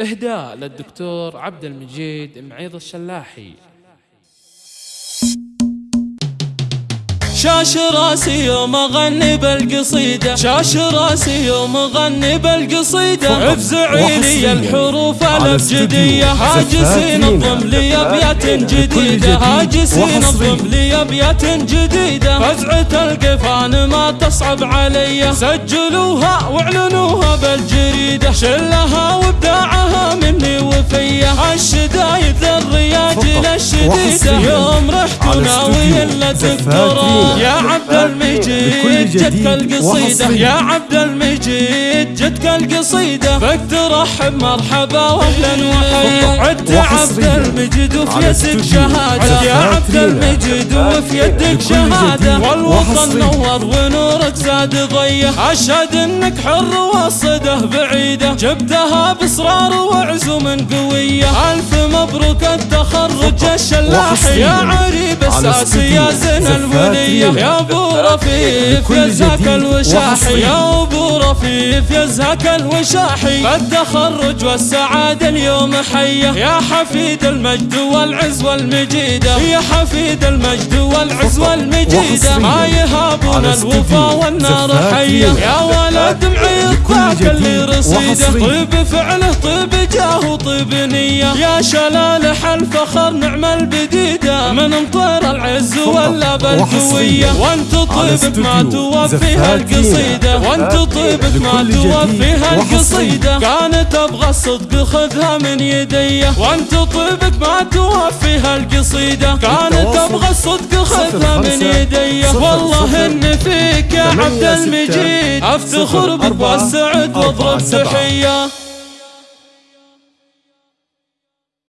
إهداء للدكتور عبد المجيد معيض الشلاحي. شاش راسي يوم أغني بالقصيدة. شاش راسي يوم أغني بالقصيدة. افزعي لي الحروف الابجدية هاجسين الضم لي أبيات جديدة. هاجسين الضم لي أبيات جديدة. فزعة القفان ما تصعب علي. سجلوها واعلنوها بالجريدة. شلها الشديدة يوم رحت ناوي الا تذكرها يا عبد المجيد جتك القصيدة يا عبد المجيد جتك القصيدة بك ترحب مرحبا واهلا وحيا عدت عبد المجيد وفي يدك شهادة. يا عبد المجيد وفي يدك شهادة. والوطن نور ونورك زاد ضية. أشهد إنك حر والصده بعيدة. جبتها بإصرار وعزم قوية. ألف مبروك التخرج الشلاحي. يا عريب الساسي يا زين الولية يا ابو رفيف يزهك الوشاحي. يا أبو رفيف يزهك الوشاحي. التخرج والسعادة اليوم حية. يا حفيد المجد والعز والمجيدة. يا حفيد المجد والعز والمجيدة. ما يهابون الوفا والنار حية. يا ولد معيط ذاك اللي رصيده. طيب فعله طيب جاه طيب نية يا شلالح الفخر نعم البديدة. من مطير العز ولا بالقوية وانت طيبك ما توفيها القصيدة وانت طيبك ما توفيها القصيدة كانت أبغى الصدق خذها من يدي. وانت طيبك ما توفيها القصيدة كانت أبغى الصدق خذها من يدي. والله ان فيك يا عبد المجيد. أفتخر بك والسعد وأضرب تحية